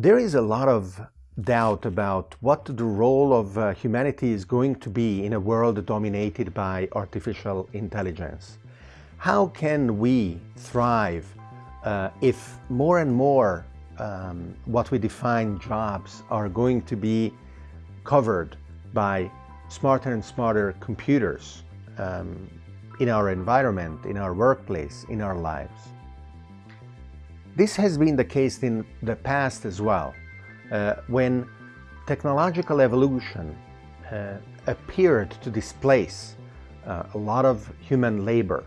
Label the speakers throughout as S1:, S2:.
S1: There is a lot of doubt about what the role of uh, humanity is going to be in a world dominated by artificial intelligence. How can we thrive uh, if more and more um, what we define jobs are going to be covered by smarter and smarter computers um, in our environment, in our workplace, in our lives. This has been the case in the past as well, uh, when technological evolution uh, appeared to displace uh, a lot of human labor.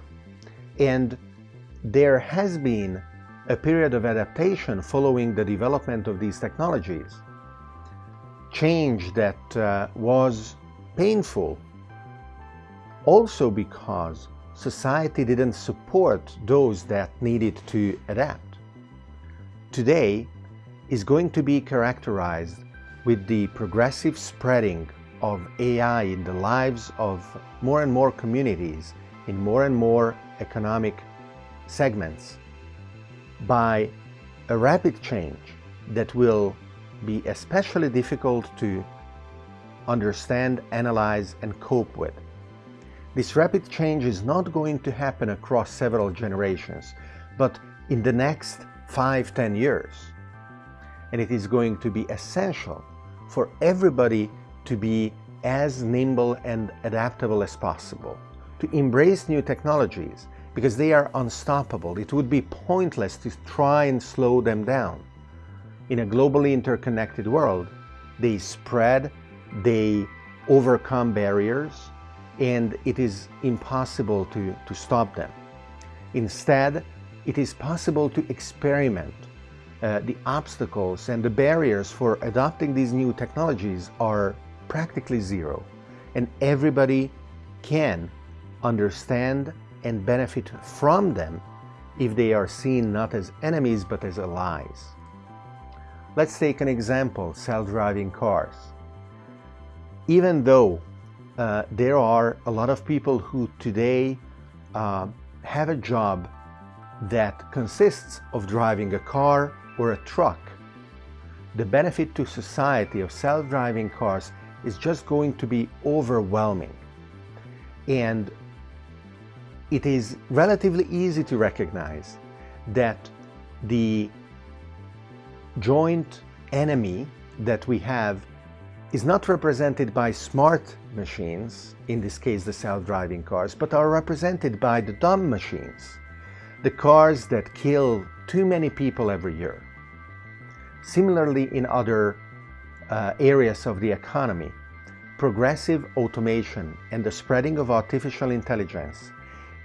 S1: And there has been a period of adaptation following the development of these technologies. Change that uh, was painful also because society didn't support those that needed to adapt. Today is going to be characterized with the progressive spreading of AI in the lives of more and more communities in more and more economic segments by a rapid change that will be especially difficult to understand, analyze, and cope with. This rapid change is not going to happen across several generations, but in the next five, ten years. And it is going to be essential for everybody to be as nimble and adaptable as possible, to embrace new technologies, because they are unstoppable. It would be pointless to try and slow them down. In a globally interconnected world, they spread, they overcome barriers, and it is impossible to, to stop them. Instead, it is possible to experiment. Uh, the obstacles and the barriers for adopting these new technologies are practically zero, and everybody can understand and benefit from them if they are seen not as enemies but as allies. Let's take an example, self-driving cars. Even though uh, there are a lot of people who today uh, have a job that consists of driving a car or a truck, the benefit to society of self-driving cars is just going to be overwhelming. And it is relatively easy to recognize that the joint enemy that we have is not represented by smart machines, in this case the self-driving cars, but are represented by the dumb machines, the cars that kill too many people every year. Similarly, in other uh, areas of the economy, progressive automation and the spreading of artificial intelligence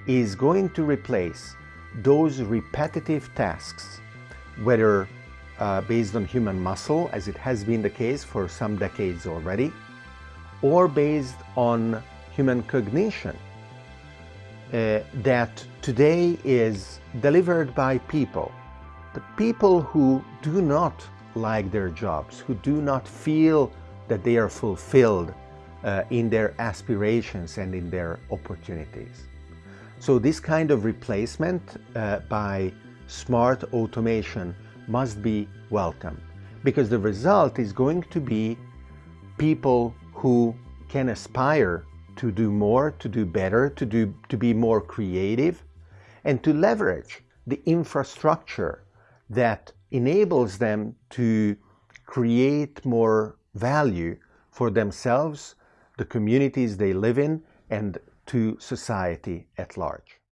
S1: is going to replace those repetitive tasks, whether uh, based on human muscle, as it has been the case for some decades already, or based on human cognition uh, that today is delivered by people, but people who do not like their jobs, who do not feel that they are fulfilled uh, in their aspirations and in their opportunities. So this kind of replacement uh, by smart automation must be welcome because the result is going to be people who can aspire to do more, to do better, to, do, to be more creative, and to leverage the infrastructure that enables them to create more value for themselves, the communities they live in, and to society at large.